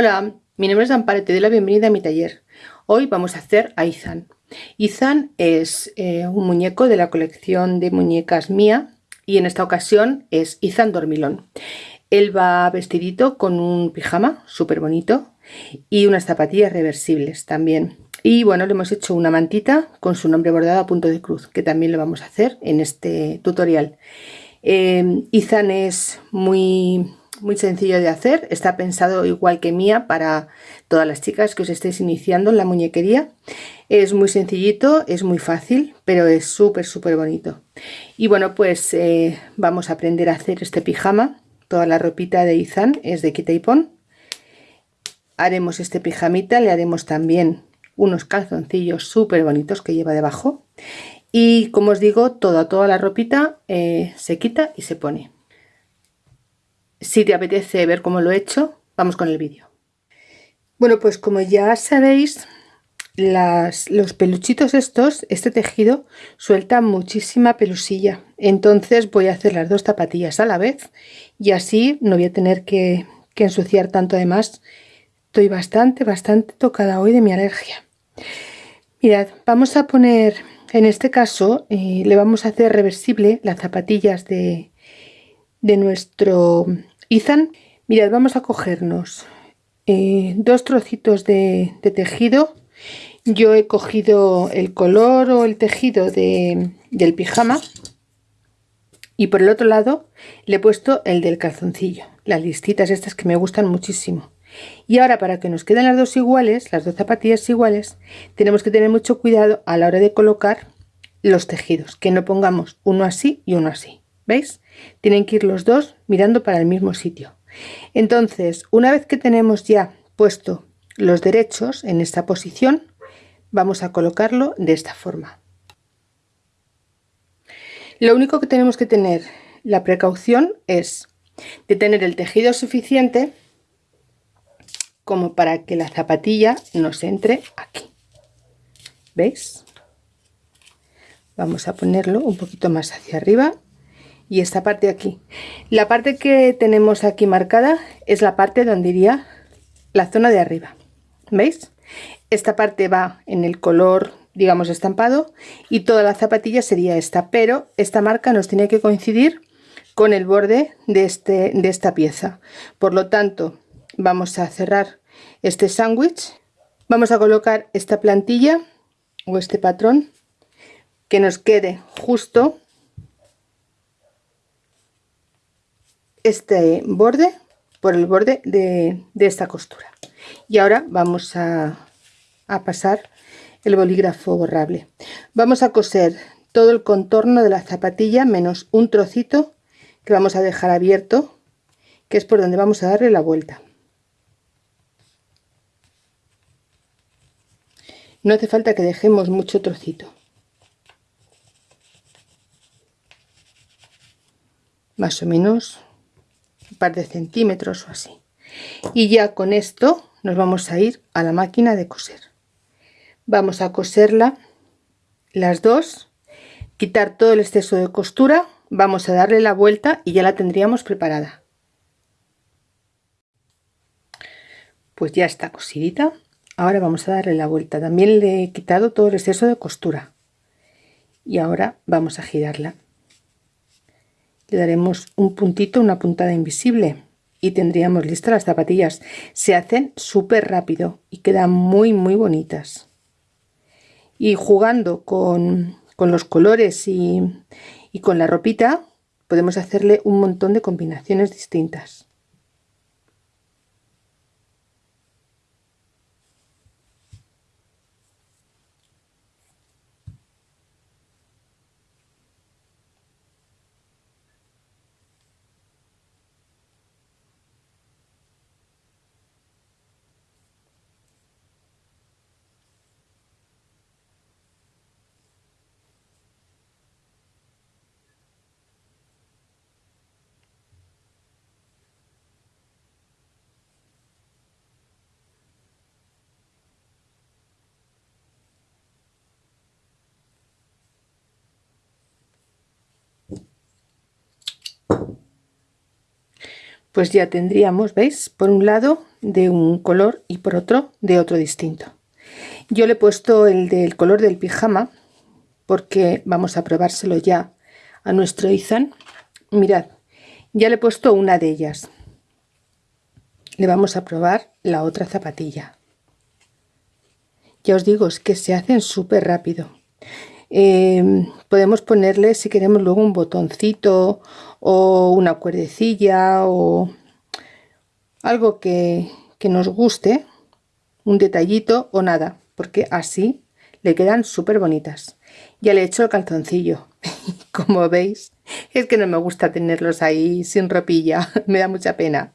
Hola, mi nombre es Amparo y te doy la bienvenida a mi taller. Hoy vamos a hacer a Izan. Izan es eh, un muñeco de la colección de muñecas mía y en esta ocasión es Izan Dormilón. Él va vestidito con un pijama súper bonito y unas zapatillas reversibles también. Y bueno, le hemos hecho una mantita con su nombre bordado a punto de cruz, que también lo vamos a hacer en este tutorial. Eh, Izan es muy muy sencillo de hacer, está pensado igual que mía para todas las chicas que os estéis iniciando en la muñequería. Es muy sencillito, es muy fácil, pero es súper súper bonito. Y bueno, pues eh, vamos a aprender a hacer este pijama. Toda la ropita de Izan es de quita y pon. Haremos este pijamita, le haremos también unos calzoncillos súper bonitos que lleva debajo. Y como os digo, toda, toda la ropita eh, se quita y se pone. Si te apetece ver cómo lo he hecho, vamos con el vídeo. Bueno, pues como ya sabéis, los peluchitos estos, este tejido, suelta muchísima pelusilla. Entonces voy a hacer las dos zapatillas a la vez y así no voy a tener que, ensuciar tanto. Además, estoy bastante, bastante tocada hoy de mi alergia. Mirad, vamos a poner, en este caso, eh, le vamos a hacer reversible las zapatillas de, de nuestro Izan. Mirad, vamos a cogernos eh, dos trocitos de, tejido. Yo he cogido el color o el tejido del pijama y por el otro lado le he puesto el del calzoncillo, las listitas estas que me gustan muchísimo. Y ahora para que nos queden las dos iguales, las dos zapatillas iguales, tenemos que tener mucho cuidado a la hora de colocar los tejidos, que no pongamos uno así y uno así. ¿Veis? Tienen que ir los dos mirando para el mismo sitio. Entonces, una vez que tenemos ya puesto los derechos en esta posición, vamos a colocarlo de esta forma. Lo único que tenemos que tener la precaución es de tener el tejido suficiente como para que la zapatilla nos entre aquí. ¿Veis? Vamos a ponerlo un poquito más hacia arriba y esta parte aquí. La parte que tenemos aquí marcada es la parte donde iría la zona de arriba. ¿Veis? Esta parte va en el color, digamos, estampado y toda la zapatilla sería esta, pero esta marca nos tiene que coincidir con el borde de, este, de esta pieza. Por lo tanto, vamos a cerrar este sándwich. Vamos a colocar esta plantilla o este patrón que nos quede justo este borde por el borde de, esta costura. Y ahora vamos a, a pasar el bolígrafo borrable. Vamos a coser todo el contorno de la zapatilla menos un trocito que vamos a dejar abierto que es por donde vamos a darle la vuelta. No hace falta que dejemos mucho trocito. Más o menos par de centímetros o así. Y ya con esto nos vamos a ir a la máquina de coser. Vamos a coserla las dos quitar todo el exceso de costura vamos a darle la vuelta y ya la tendríamos preparada. Pues ya está cosidita ahora vamos a darle la vuelta. También le he quitado todo el exceso de costura. Y ahora vamos a girarla le daremos un puntito, una puntada invisible y tendríamos listas las zapatillas. Se hacen súper rápido y quedan muy muy bonitas. Y jugando con, los colores y, y con la ropita podemos hacerle un montón de combinaciones distintas. Pues ya tendríamos, ¿veis? Por un lado de un color y por otro de otro distinto. Yo le he puesto el del color del pijama porque vamos a probárselo ya a nuestro Izan. Mirad, ya le he puesto una de ellas. Le vamos a probar la otra zapatilla. Ya os digo, es que se hacen súper rápido. Eh, podemos ponerle, si queremos, luego un botoncito o una cuerdecilla o algo que, que nos guste, un detallito o nada, porque así le quedan súper bonitas. Ya le he hecho el calzoncillo, como veis, es que no me gusta tenerlos ahí sin ropilla, me da mucha pena.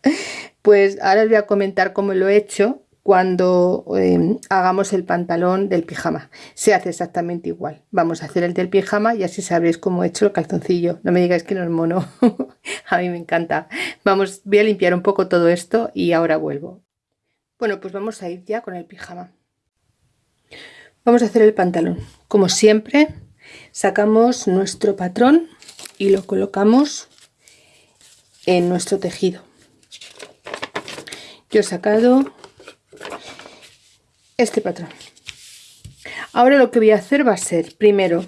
Pues ahora os voy a comentar cómo lo he hecho cuando em, hagamos el pantalón del pijama. Se hace exactamente igual. Vamos a hacer el del pijama y así sabréis cómo he hecho el calzoncillo. No me digáis que no es mono. a mí me encanta. Vamos, voy a limpiar un poco todo esto y ahora vuelvo. Bueno, pues vamos a ir ya con el pijama. Vamos a hacer el pantalón. Como siempre, sacamos nuestro patrón y lo colocamos en nuestro tejido. Yo he sacado este patrón. Ahora lo que voy a hacer va a ser, primero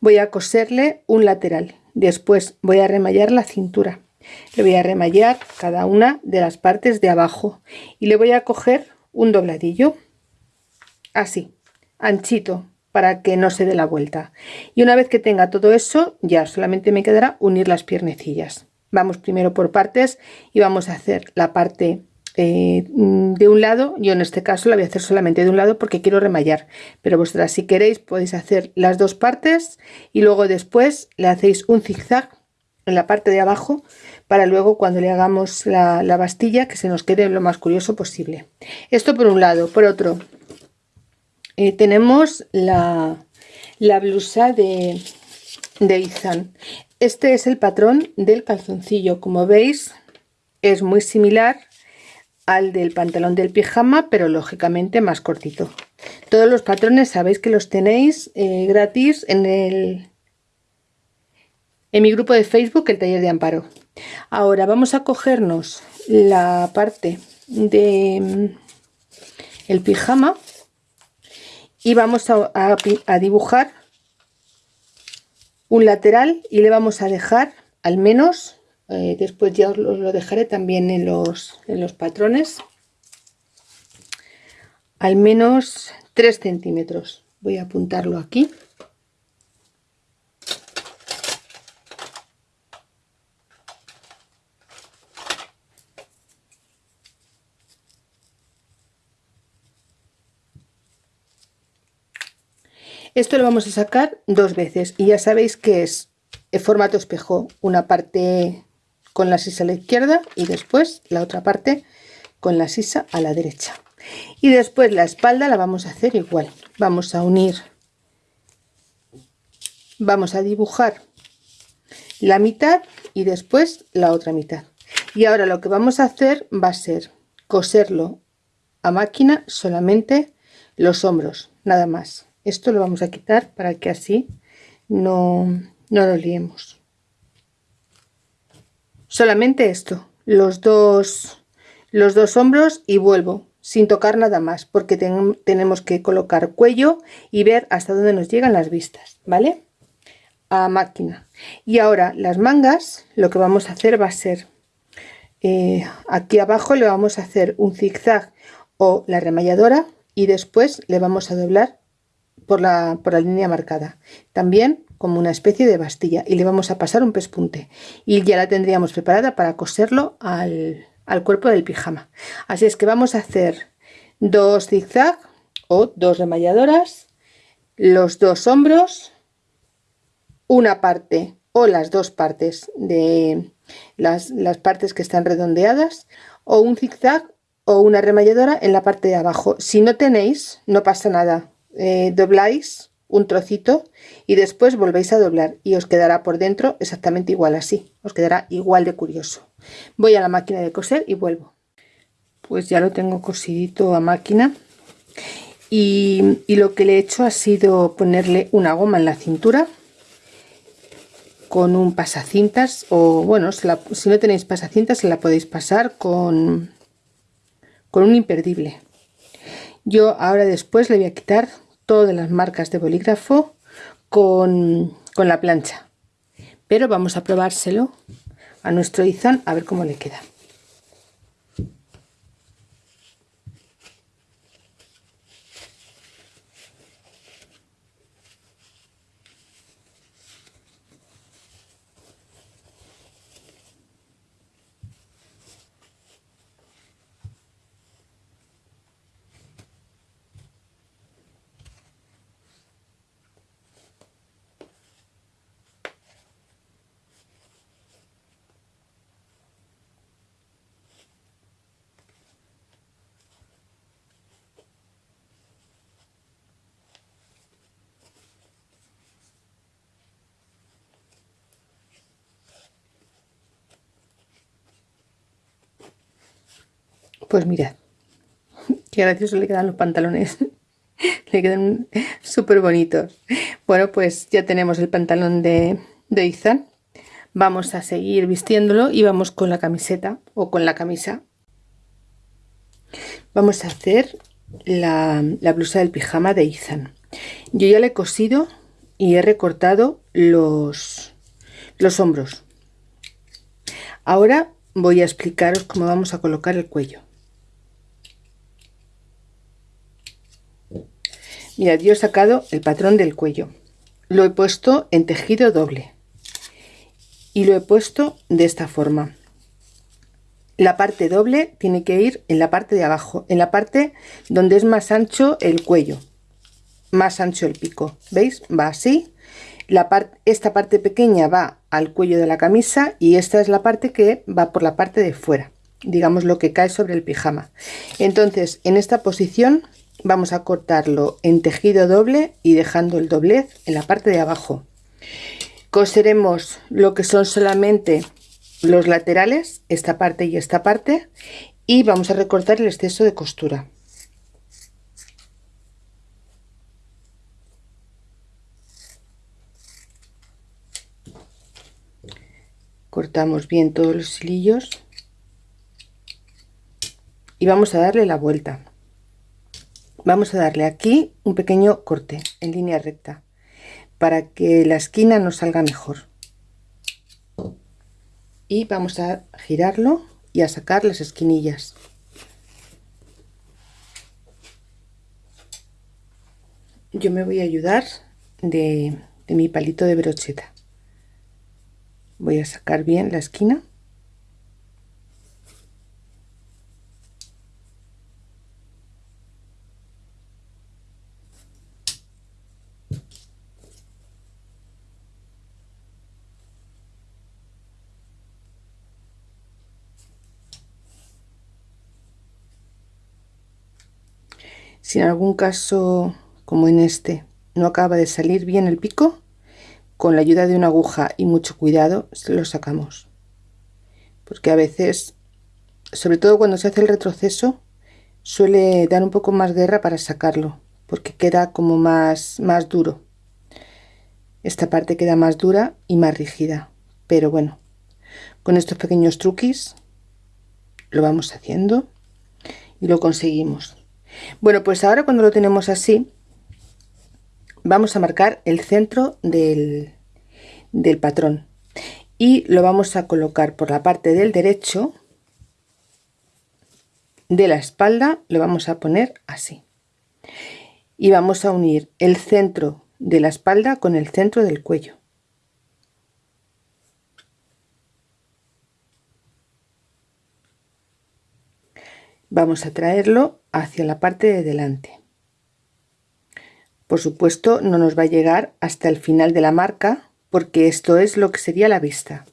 voy a coserle un lateral, después voy a remallar la cintura. Le voy a remallar cada una de las partes de abajo y le voy a coger un dobladillo, así, anchito, para que no se dé la vuelta. Y una vez que tenga todo eso, ya solamente me quedará unir las piernecillas. Vamos primero por partes y vamos a hacer la parte eh, de un lado, yo en este caso la voy a hacer solamente de un lado porque quiero remallar, pero vosotras si queréis podéis hacer las dos partes y luego después le hacéis un zigzag en la parte de abajo para luego cuando le hagamos la, bastilla que se nos quede lo más curioso posible. Esto por un lado, por otro eh, tenemos la, la blusa de, de Izan. Este es el patrón del calzoncillo, como veis es muy similar al del pantalón del pijama, pero lógicamente más cortito. Todos los patrones sabéis que los tenéis eh, gratis en el en mi grupo de Facebook, el taller de Amparo. Ahora vamos a cogernos la parte de mm, el pijama y vamos a, a dibujar un lateral y le vamos a dejar al menos eh, después ya os lo dejaré también en los, en los patrones. Al menos 3 centímetros. Voy a apuntarlo aquí. Esto lo vamos a sacar dos veces y ya sabéis que es el formato espejo, una parte con la sisa a la izquierda y después la otra parte con la sisa a la derecha. Y después la espalda la vamos a hacer igual. Vamos a unir. Vamos a dibujar la mitad y después la otra mitad. Y ahora lo que vamos a hacer va a ser coserlo a máquina solamente los hombros nada más. Esto lo vamos a quitar para que así no, no lo liemos solamente esto los dos los dos hombros y vuelvo sin tocar nada más porque tenemos que colocar cuello y ver hasta dónde nos llegan las vistas vale a máquina. Y ahora las mangas lo que vamos a hacer va a ser eh, aquí abajo le vamos a hacer un zigzag o la remalladora y después le vamos a doblar por la, por la línea marcada. También como una especie de bastilla y le vamos a pasar un pespunte y ya la tendríamos preparada para coserlo al, cuerpo del pijama. Así es que vamos a hacer dos zigzag o dos remalladoras los dos hombros una parte o las dos partes de las, las partes que están redondeadas o un zigzag o una remalladora en la parte de abajo. Si no tenéis no pasa nada eh, dobláis un trocito y después volvéis a doblar y os quedará por dentro exactamente igual así os quedará igual de curioso voy a la máquina de coser y vuelvo pues ya lo tengo cosidito a máquina y, y lo que le he hecho ha sido ponerle una goma en la cintura con un pasacintas o bueno, si no tenéis pasacintas se la podéis pasar con, con un imperdible. Yo ahora después le voy a quitar todas las marcas de bolígrafo con, con la plancha. Pero vamos a probárselo a nuestro Izan a ver cómo le queda. Pues mirad, qué gracioso le quedan los pantalones. le quedan súper bonitos. Bueno, pues ya tenemos el pantalón de, de Izan. Vamos a seguir vistiéndolo y vamos con la camiseta o con la camisa. Vamos a hacer la, la blusa del pijama de Izan. Yo ya le he cosido y he recortado los, los hombros. Ahora voy a explicaros cómo vamos a colocar el cuello. Mirad, yo he sacado el patrón del cuello. Lo he puesto en tejido doble. Y lo he puesto de esta forma. La parte doble tiene que ir en la parte de abajo, en la parte donde es más ancho el cuello, más ancho el pico. ¿Veis? Va así. La parte, esta parte pequeña va al cuello de la camisa y esta es la parte que va por la parte de fuera, digamos lo que cae sobre el pijama. Entonces, en esta posición vamos a cortarlo en tejido doble y dejando el doblez en la parte de abajo. Coseremos lo que son solamente los laterales esta parte y esta parte y vamos a recortar el exceso de costura. Cortamos bien todos los hilillos y vamos a darle la vuelta vamos a darle aquí un pequeño corte en línea recta para que la esquina nos salga mejor. Y vamos a girarlo y a sacar las esquinillas. Yo me voy a ayudar de, de mi palito de brocheta. Voy a sacar bien la esquina Si en algún caso, como en este, no acaba de salir bien el pico, con la ayuda de una aguja y mucho cuidado lo sacamos. Porque a veces, sobre todo cuando se hace el retroceso, suele dar un poco más guerra para sacarlo, porque queda como más, más duro. Esta parte queda más dura y más rígida, pero bueno, con estos pequeños truquis lo vamos haciendo y lo conseguimos. Bueno, pues ahora cuando lo tenemos así, vamos a marcar el centro del, del patrón y lo vamos a colocar por la parte del derecho de la espalda, lo vamos a poner así. Y vamos a unir el centro de la espalda con el centro del cuello. Vamos a traerlo hacia la parte de delante. Por supuesto no nos va a llegar hasta el final de la marca porque esto es lo que sería la vista.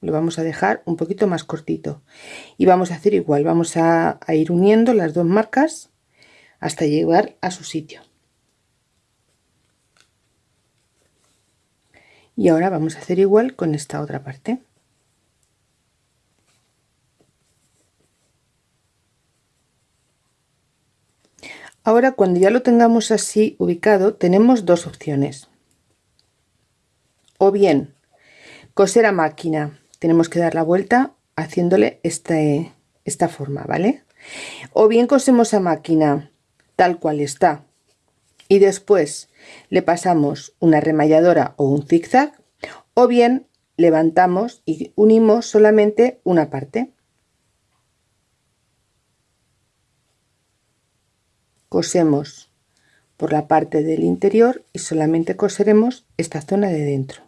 Lo vamos a dejar un poquito más cortito y vamos a hacer igual, vamos a, a ir uniendo las dos marcas hasta llegar a su sitio. Y ahora vamos a hacer igual con esta otra parte. Ahora cuando ya lo tengamos así ubicado tenemos dos opciones. O bien coser a máquina. Tenemos que dar la vuelta haciéndole este, esta forma vale o bien cosemos a máquina tal cual está. Y después le pasamos una remalladora o un zigzag o bien levantamos y unimos solamente una parte cosemos por la parte del interior y solamente coseremos esta zona de dentro.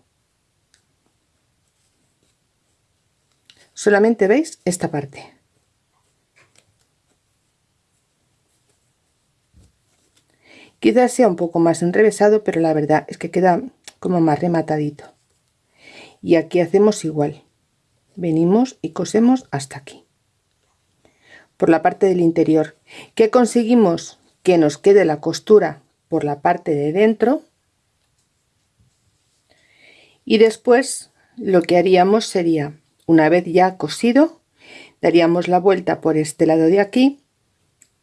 Solamente veis esta parte. Quizás sea un poco más enrevesado pero la verdad es que queda como más rematadito. Y aquí hacemos igual. Venimos y cosemos hasta aquí. Por la parte del interior. ¿qué conseguimos? Que nos quede la costura por la parte de dentro. Y después lo que haríamos sería una vez ya cosido daríamos la vuelta por este lado de aquí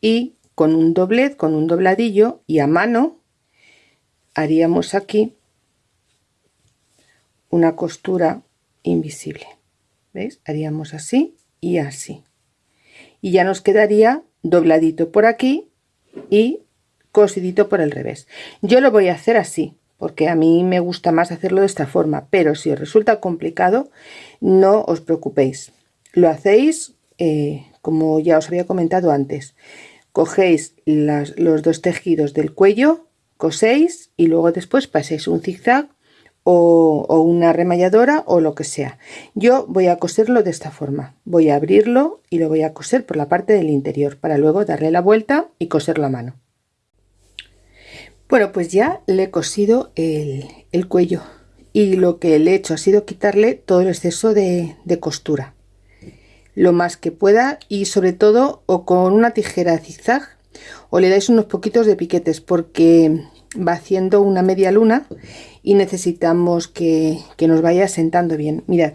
y con un doblez con un dobladillo y a mano haríamos aquí una costura invisible. ¿veis? haríamos así y así. Y ya nos quedaría dobladito por aquí y cosidito por el revés. Yo lo voy a hacer así porque a mí me gusta más hacerlo de esta forma pero si os resulta complicado no os preocupéis. Lo hacéis eh, como ya os había comentado antes. Cogéis los dos tejidos del cuello coséis y luego después paséis un zigzag o, una remalladora o lo que sea. Yo voy a coserlo de esta forma. Voy a abrirlo y lo voy a coser por la parte del interior para luego darle la vuelta y coserlo a mano. Bueno pues ya le he cosido el, el cuello y lo que le he hecho ha sido quitarle todo el exceso de, de costura. Lo más que pueda y sobre todo o con una tijera zigzag o le dais unos poquitos de piquetes porque va haciendo una media luna y necesitamos que, nos vaya sentando bien. Mirad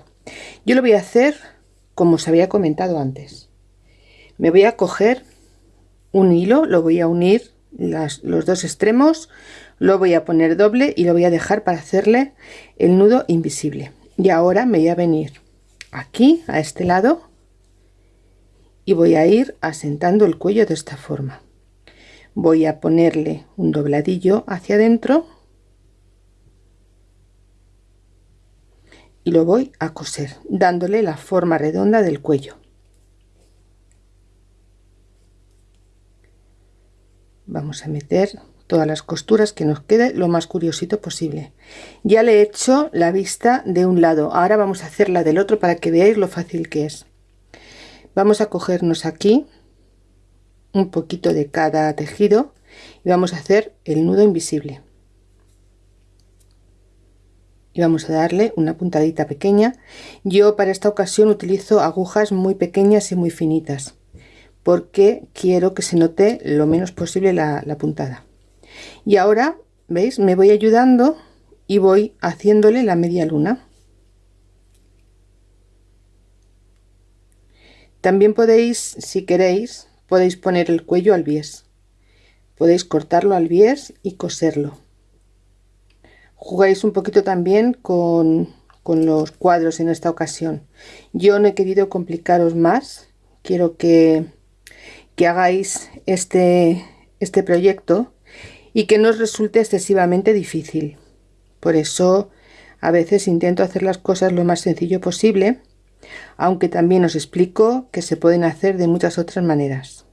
yo lo voy a hacer como os había comentado antes. Me voy a coger un hilo lo voy a unir los dos extremos lo voy a poner doble y lo voy a dejar para hacerle el nudo invisible. Y ahora me voy a venir aquí a este lado y voy a ir asentando el cuello de esta forma voy a ponerle un dobladillo hacia adentro. Y lo voy a coser dándole la forma redonda del cuello. Vamos a meter todas las costuras que nos quede lo más curiosito posible. Ya le he hecho la vista de un lado. Ahora vamos a hacer la del otro para que veáis lo fácil que es. Vamos a cogernos aquí un poquito de cada tejido y vamos a hacer el nudo invisible. Y vamos a darle una puntadita pequeña. Yo para esta ocasión utilizo agujas muy pequeñas y muy finitas porque quiero que se note lo menos posible la, la puntada. Y ahora veis me voy ayudando y voy haciéndole la media luna. También podéis si queréis podéis poner el cuello al bies. Podéis cortarlo al bies y coserlo. Jugáis un poquito también con, con los cuadros en esta ocasión. Yo no he querido complicaros más. Quiero que, que hagáis este este proyecto y que no os resulte excesivamente difícil. Por eso a veces intento hacer las cosas lo más sencillo posible aunque también os explico que se pueden hacer de muchas otras maneras.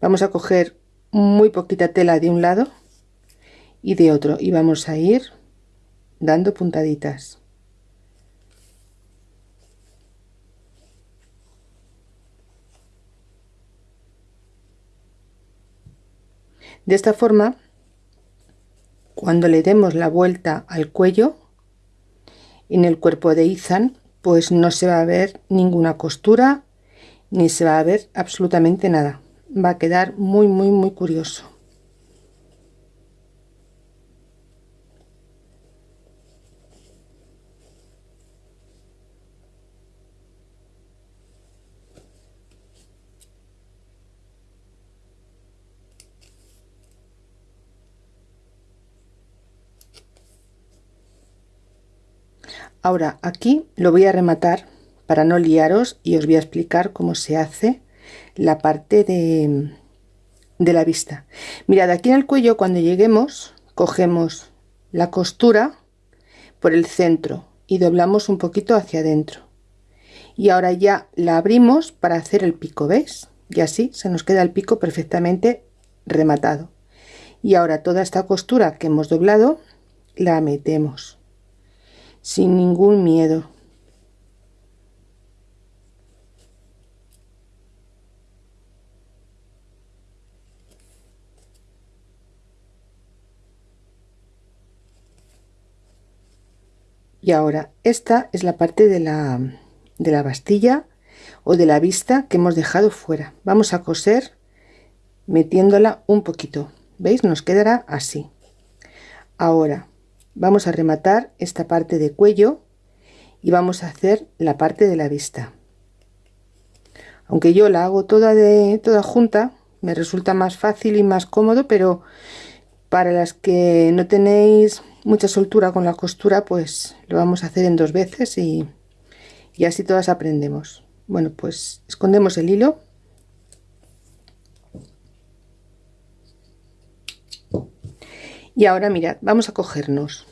Vamos a coger muy poquita tela de un lado y de otro y vamos a ir dando puntaditas. De esta forma, cuando le demos la vuelta al cuello, en el cuerpo de Ethan pues no se va a ver ninguna costura ni se va a ver absolutamente nada. Va a quedar muy muy muy curioso ahora aquí lo voy a rematar para no liaros y os voy a explicar cómo se hace la parte de, de la vista. Mirad aquí en el cuello cuando lleguemos cogemos la costura por el centro y doblamos un poquito hacia adentro. Y ahora ya la abrimos para hacer el pico veis y así se nos queda el pico perfectamente rematado. Y ahora toda esta costura que hemos doblado la metemos sin ningún miedo. Y ahora esta es la parte de la, de la bastilla o de la vista que hemos dejado fuera. Vamos a coser metiéndola un poquito. Veis nos quedará así. Ahora vamos a rematar esta parte de cuello y vamos a hacer la parte de la vista. Aunque yo la hago toda de toda junta me resulta más fácil y más cómodo pero para las que no tenéis mucha soltura con la costura pues lo vamos a hacer en dos veces y, y así todas aprendemos. Bueno pues escondemos el hilo y ahora mirad vamos a cogernos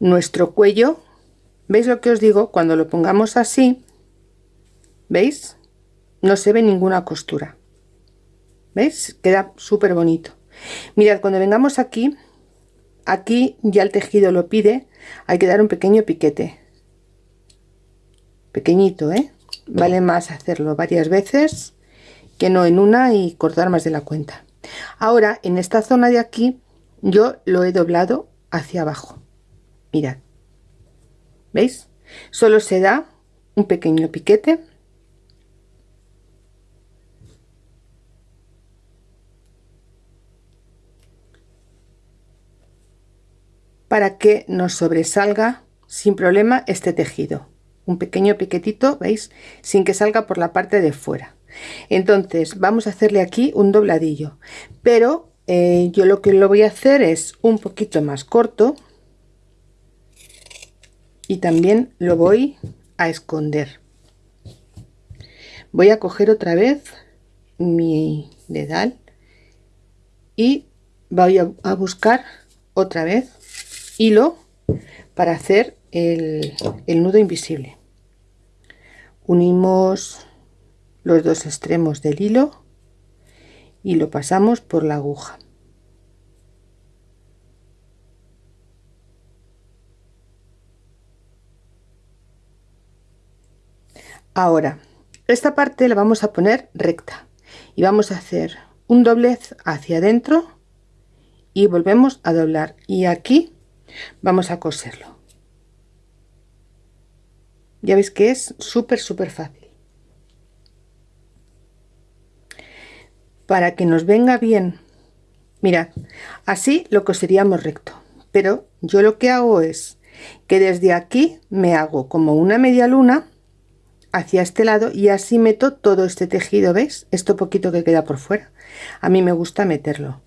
nuestro cuello. Veis lo que os digo cuando lo pongamos así veis no se ve ninguna costura. Veis queda súper bonito. Mirad cuando vengamos aquí aquí ya el tejido lo pide hay que dar un pequeño piquete. Pequeñito ¿eh? vale más hacerlo varias veces que no en una y cortar más de la cuenta ahora en esta zona de aquí yo lo he doblado hacia abajo. Mirad. Veis solo se da un pequeño piquete. Para que nos sobresalga sin problema este tejido. Un pequeño piquetito veis sin que salga por la parte de fuera entonces vamos a hacerle aquí un dobladillo. Pero eh, yo lo que lo voy a hacer es un poquito más corto. Y también lo voy a esconder. Voy a coger otra vez mi dedal y voy a buscar otra vez hilo para hacer el, el nudo invisible. Unimos los dos extremos del hilo y lo pasamos por la aguja. Ahora esta parte la vamos a poner recta y vamos a hacer un doblez hacia adentro y volvemos a doblar y aquí vamos a coserlo. Ya veis que es súper súper fácil para que nos venga bien. Mirad así lo coseríamos recto. Pero yo lo que hago es que desde aquí me hago como una media luna hacia este lado y así meto todo este tejido veis esto poquito que queda por fuera. A mí me gusta meterlo.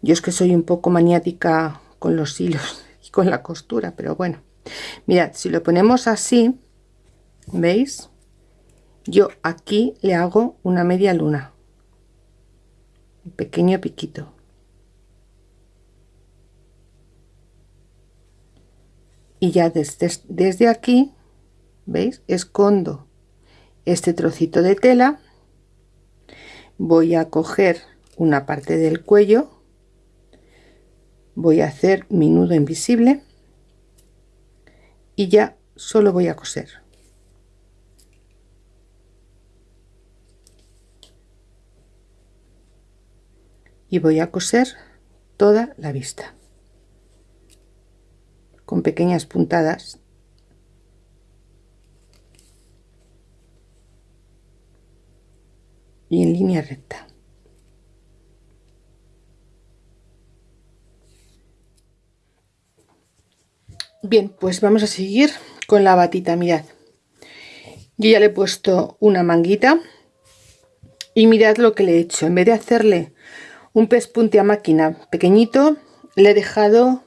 Yo es que soy un poco maniática con los hilos y con la costura pero bueno. Mirad si lo ponemos así veis yo aquí le hago una media luna un pequeño piquito. Y ya desde, desde aquí veis escondo este trocito de tela. Voy a coger una parte del cuello. Voy a hacer mi nudo invisible. Y ya solo voy a coser y voy a coser toda la vista. Con pequeñas puntadas. Y en línea recta. Bien pues vamos a seguir con la batita mirad. Yo ya le he puesto una manguita y mirad lo que le he hecho. En vez de hacerle un pez punte a máquina pequeñito. Le he dejado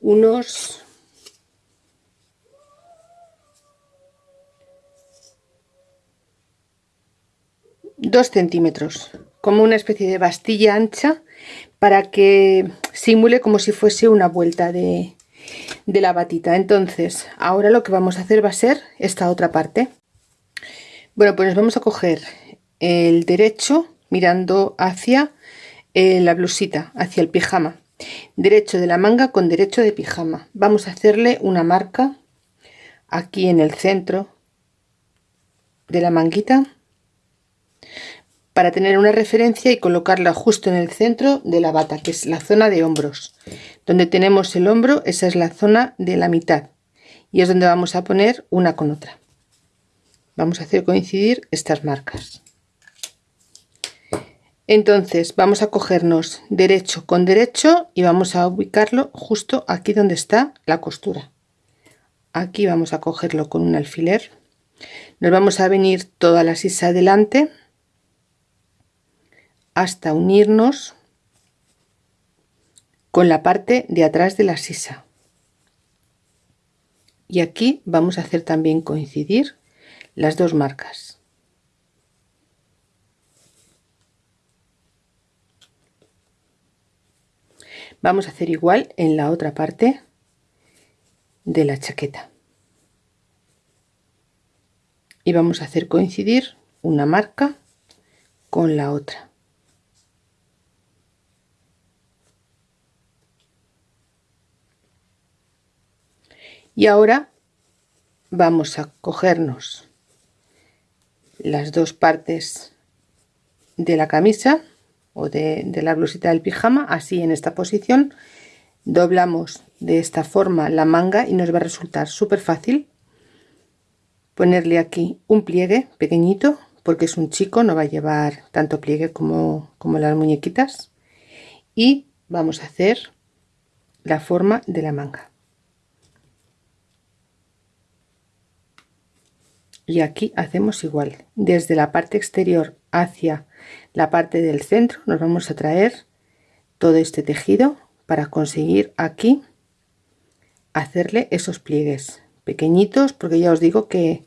unos dos centímetros como una especie de bastilla ancha para que simule como si fuese una vuelta de, de la batita. Entonces ahora lo que vamos a hacer va a ser esta otra parte. Bueno pues vamos a coger el derecho mirando hacia eh, la blusita hacia el pijama. Derecho de la manga con derecho de pijama. Vamos a hacerle una marca aquí en el centro de la manguita para tener una referencia y colocarla justo en el centro de la bata que es la zona de hombros. Donde tenemos el hombro esa es la zona de la mitad. Y es donde vamos a poner una con otra. Vamos a hacer coincidir estas marcas entonces vamos a cogernos derecho con derecho y vamos a ubicarlo justo aquí donde está la costura. Aquí vamos a cogerlo con un alfiler. Nos vamos a venir toda la sisa adelante hasta unirnos con la parte de atrás de la sisa. Y aquí vamos a hacer también coincidir las dos marcas vamos a hacer igual en la otra parte de la chaqueta. Y vamos a hacer coincidir una marca con la otra. Y ahora vamos a cogernos las dos partes de la camisa o de, de, la blusita del pijama así en esta posición. Doblamos de esta forma la manga y nos va a resultar súper fácil ponerle aquí un pliegue pequeñito porque es un chico no va a llevar tanto pliegue como, como las muñequitas. Y vamos a hacer la forma de la manga. Y aquí hacemos igual desde la parte exterior hacia la parte del centro. Nos vamos a traer todo este tejido para conseguir aquí hacerle esos pliegues pequeñitos porque ya os digo que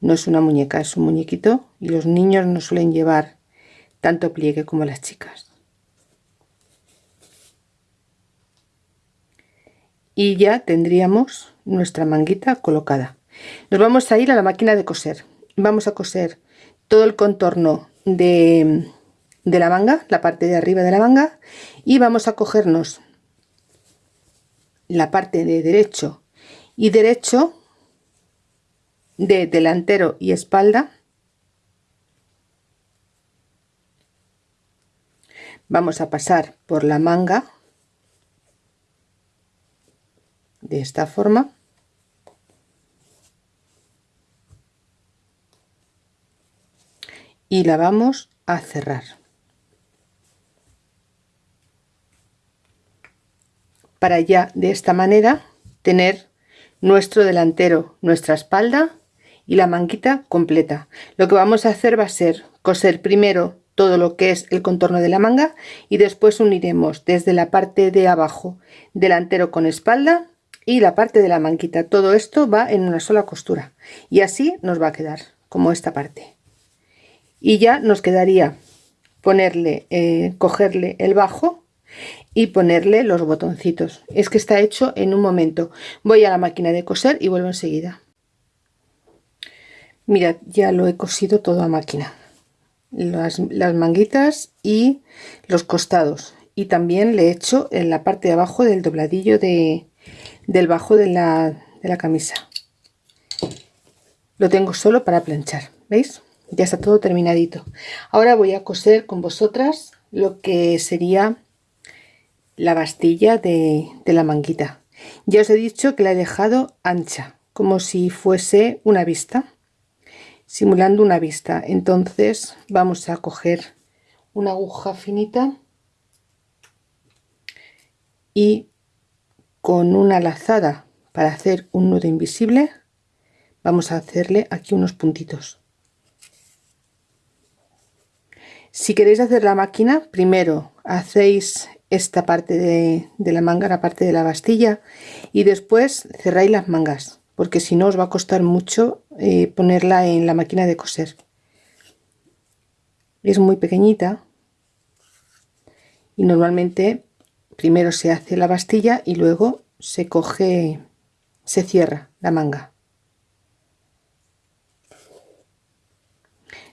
no es una muñeca es un muñequito y los niños no suelen llevar tanto pliegue como las chicas. Y ya tendríamos nuestra manguita colocada. Nos vamos a ir a la máquina de coser. Vamos a coser todo el contorno de, de la manga la parte de arriba de la manga y vamos a cogernos la parte de derecho y derecho de delantero y espalda. Vamos a pasar por la manga de esta forma. Y la vamos a cerrar para ya de esta manera tener nuestro delantero, nuestra espalda y la manguita completa. Lo que vamos a hacer va a ser coser primero todo lo que es el contorno de la manga y después uniremos desde la parte de abajo delantero con espalda y la parte de la manguita. Todo esto va en una sola costura y así nos va a quedar como esta parte. Y ya nos quedaría ponerle, eh, cogerle el bajo y ponerle los botoncitos. Es que está hecho en un momento. Voy a la máquina de coser y vuelvo enseguida. Mirad ya lo he cosido todo a máquina. Las, las manguitas y los costados. Y también le he hecho en la parte de abajo del dobladillo de, del bajo de la, de la camisa. Lo tengo solo para planchar veis ya está todo terminadito. Ahora voy a coser con vosotras lo que sería la bastilla de, la manguita. Ya os he dicho que la he dejado ancha, como si fuese una vista, simulando una vista. Entonces vamos a coger una aguja finita y con una lazada para hacer un nudo invisible vamos a hacerle aquí unos puntitos. Si queréis hacer la máquina, primero hacéis esta parte de, la manga, la parte de la bastilla y después cerráis las mangas porque si no os va a costar mucho eh, ponerla en la máquina de coser. Es muy pequeñita y normalmente primero se hace la bastilla y luego se coge se cierra la manga.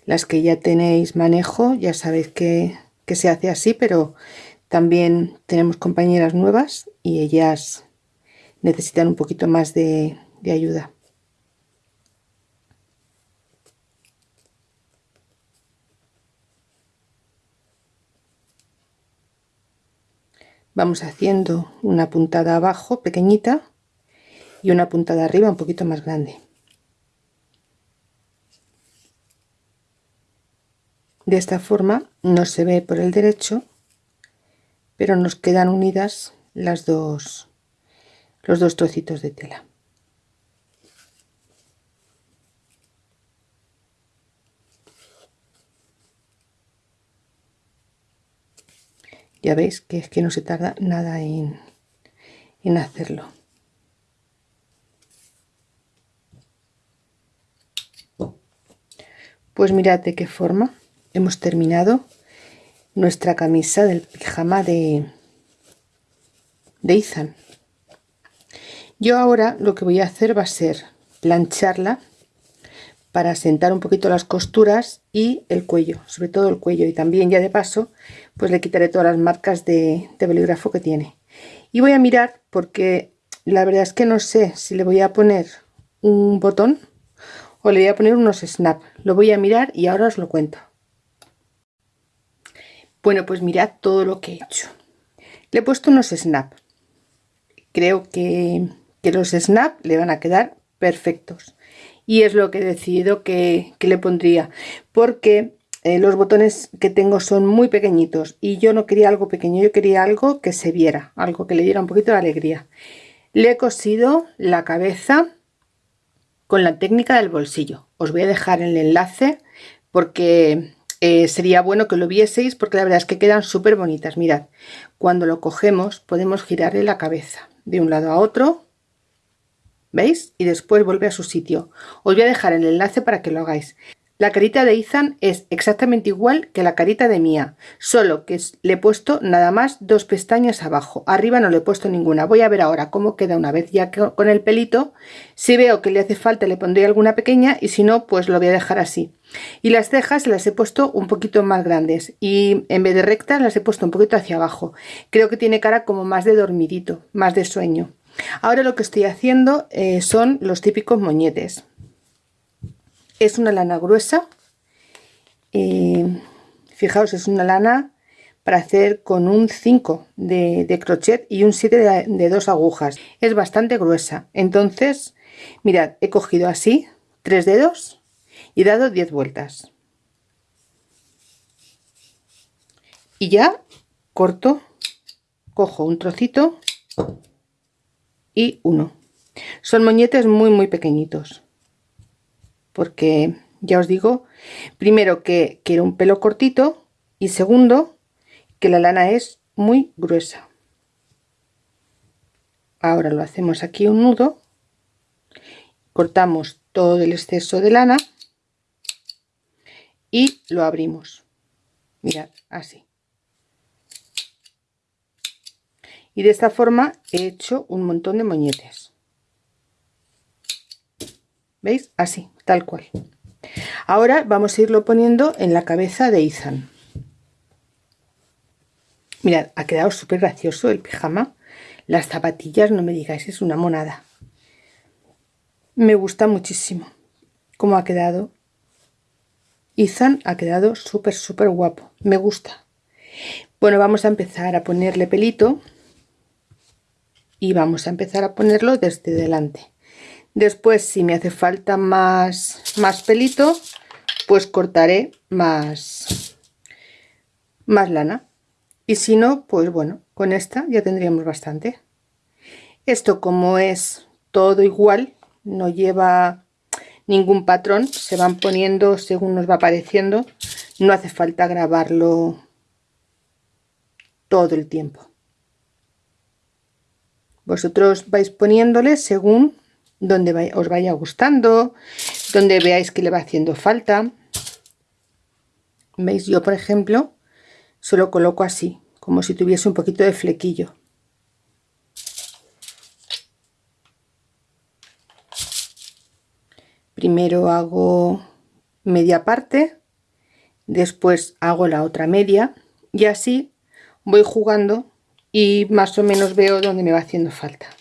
Las que ya tenéis manejo ya sabéis que, se hace así pero también tenemos compañeras nuevas y ellas necesitan un poquito más de ayuda. Vamos haciendo una puntada abajo pequeñita y una puntada arriba un poquito más grande. De esta forma no se ve por el derecho pero nos quedan unidas las dos los dos trocitos de tela. Ya veis que es que no se tarda nada en, en hacerlo. Pues mirad de qué forma hemos terminado nuestra camisa del pijama de, de Ethan. Yo ahora lo que voy a hacer va a ser plancharla para sentar un poquito las costuras y el cuello, sobre todo el cuello. Y también ya de paso pues le quitaré todas las marcas de, bolígrafo que tiene. Y voy a mirar porque la verdad es que no sé si le voy a poner un botón o le voy a poner unos snap. Lo voy a mirar y ahora os lo cuento bueno pues mirad todo lo que he hecho le he puesto unos snap creo que, los snap le van a quedar perfectos y es lo que he decidido que, le pondría porque eh, los botones que tengo son muy pequeñitos y yo no quería algo pequeño, yo quería algo que se viera, algo que le diera un poquito de alegría. Le he cosido la cabeza con la técnica del bolsillo. Os voy a dejar el enlace porque eh, sería bueno que lo vieseis porque la verdad es que quedan súper bonitas. Mirad, cuando lo cogemos podemos girarle la cabeza de un lado a otro ¿Veis? Y después vuelve a su sitio. Os voy a dejar el enlace para que lo hagáis. La carita de Ethan es exactamente igual que la carita de Mía, solo que le he puesto nada más dos pestañas abajo. Arriba no le he puesto ninguna. Voy a ver ahora cómo queda una vez ya con el pelito. Si veo que le hace falta le pondré alguna pequeña y si no pues lo voy a dejar así. Y las cejas las he puesto un poquito más grandes y en vez de rectas las he puesto un poquito hacia abajo. Creo que tiene cara como más de dormidito, más de sueño. Ahora lo que estoy haciendo eh, son los típicos moñetes. Es una lana gruesa. Fijaos, es una lana para hacer con un 5 de, crochet y un 7 de, de dos agujas. Es bastante gruesa. Entonces, mirad, he cogido así tres dedos y dado 10 vueltas. Y ya corto, cojo un trocito y uno. Son moñetes muy muy pequeñitos. Porque ya os digo, primero que quiero un pelo cortito y segundo que la lana es muy gruesa. Ahora lo hacemos aquí un nudo, cortamos todo el exceso de lana y lo abrimos. Mirad, así. y de esta forma he hecho un montón de moñetes veis así tal cual. Ahora vamos a irlo poniendo en la cabeza de Ethan. Mirad ha quedado súper gracioso el pijama. Las zapatillas no me digáis es una monada. Me gusta muchísimo cómo ha quedado. Ethan ha quedado súper súper guapo. Me gusta. Bueno vamos a empezar a ponerle pelito y vamos a empezar a ponerlo desde delante después si me hace falta más más pelito pues cortaré más más lana. Y si no pues bueno con esta ya tendríamos bastante. Esto como es todo igual no lleva ningún patrón se van poniendo según nos va apareciendo no hace falta grabarlo todo el tiempo. Vosotros vais poniéndole según donde os vaya gustando, donde veáis que le va haciendo falta. veis yo por ejemplo se lo coloco así como si tuviese un poquito de flequillo. Primero hago media parte después hago la otra media y así voy jugando y más o menos veo dónde me va haciendo falta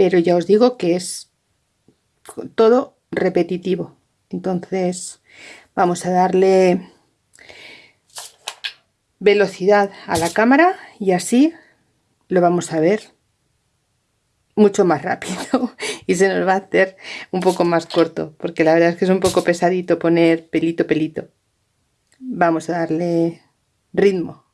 pero ya os digo que es todo repetitivo. Entonces vamos a darle velocidad a la cámara y así lo vamos a ver mucho más rápido y se nos va a hacer un poco más corto porque la verdad es que es un poco pesadito poner pelito pelito. Vamos a darle ritmo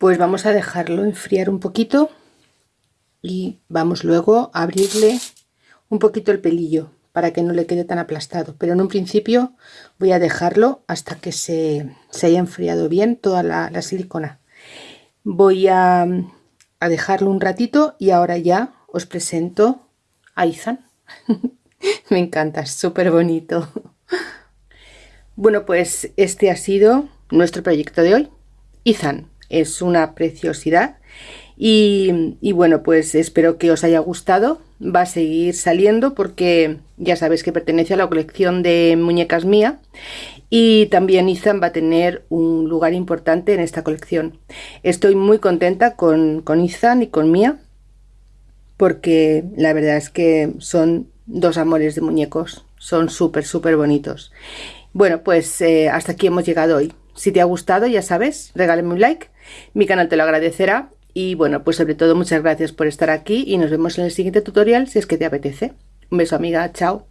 pues vamos a dejarlo enfriar un poquito y vamos luego a abrirle un poquito el pelillo para que no le quede tan aplastado. Pero en un principio voy a dejarlo hasta que se, haya enfriado bien toda la, silicona. Voy a, a, dejarlo un ratito y ahora ya os presento a Izan. Me encanta, es súper bonito bueno pues este ha sido nuestro proyecto de hoy. Izan es una preciosidad. Y, bueno pues espero que os haya gustado. Va a seguir saliendo porque ya sabéis que pertenece a la colección de muñecas mía. Y también Ethan va a tener un lugar importante en esta colección. Estoy muy contenta con, con Ethan y con Mía porque la verdad es que son dos amores de muñecos. Son súper súper bonitos. Bueno pues eh, hasta aquí hemos llegado hoy. Si te ha gustado ya sabes regálame un like mi canal te lo agradecerá y bueno, pues sobre todo muchas gracias por estar aquí y nos vemos en el siguiente tutorial si es que te apetece. Un beso amiga, chao.